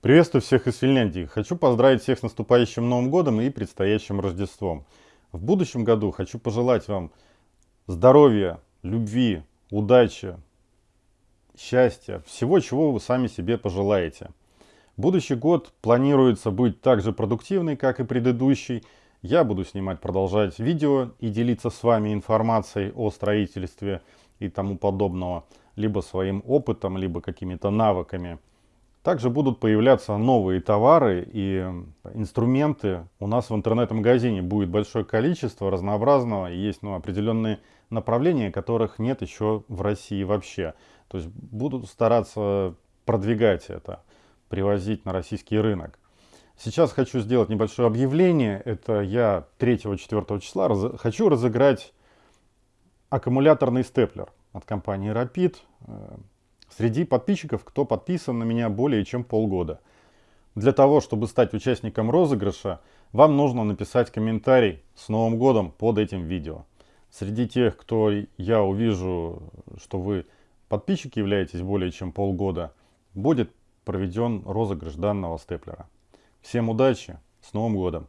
Приветствую всех из Финляндии. Хочу поздравить всех с наступающим Новым Годом и предстоящим Рождеством. В будущем году хочу пожелать вам здоровья, любви, удачи, счастья, всего, чего вы сами себе пожелаете. Будущий год планируется быть так же продуктивный, как и предыдущий. Я буду снимать, продолжать видео и делиться с вами информацией о строительстве и тому подобного, либо своим опытом, либо какими-то навыками. Также будут появляться новые товары и инструменты. У нас в интернет-магазине будет большое количество разнообразного. Есть ну, определенные направления, которых нет еще в России вообще. То есть будут стараться продвигать это, привозить на российский рынок. Сейчас хочу сделать небольшое объявление. Это я 3-4 числа раз... хочу разыграть аккумуляторный степлер от компании Rapid среди подписчиков, кто подписан на меня более чем полгода. Для того, чтобы стать участником розыгрыша, вам нужно написать комментарий с Новым годом под этим видео. Среди тех, кто я увижу, что вы подписчики являетесь более чем полгода, будет проведен розыгрыш данного степлера. Всем удачи, с Новым годом!